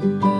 Thank you.